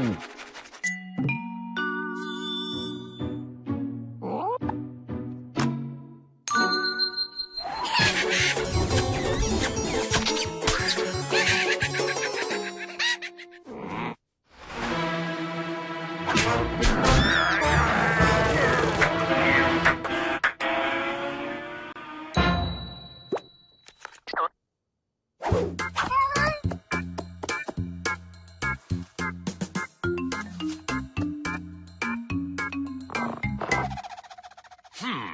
Boom! Hmm.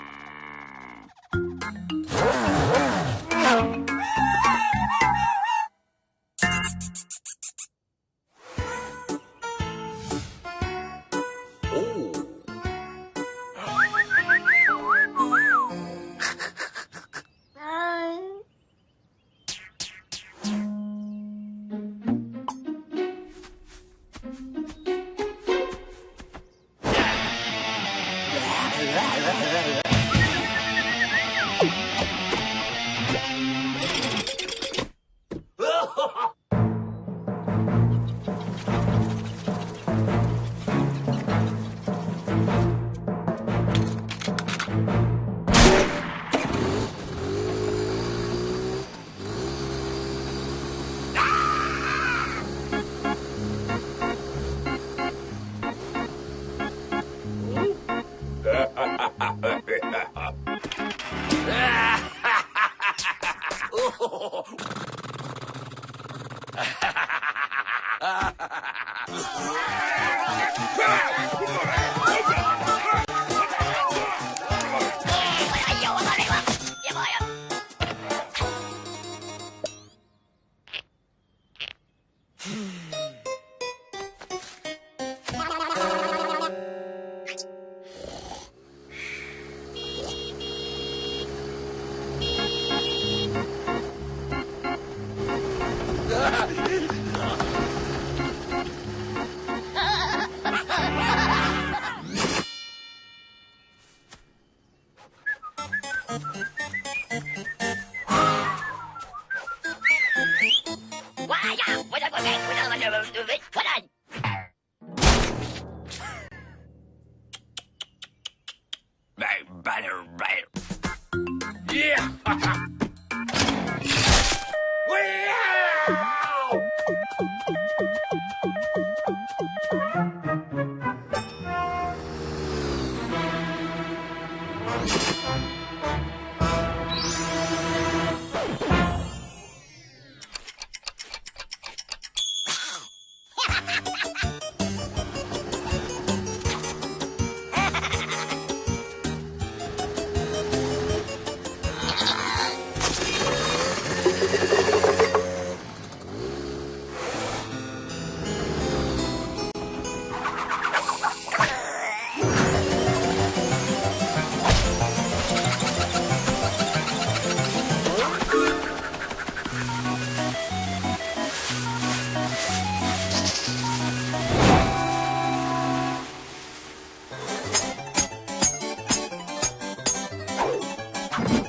Ha ha ha! out! Yeah! you.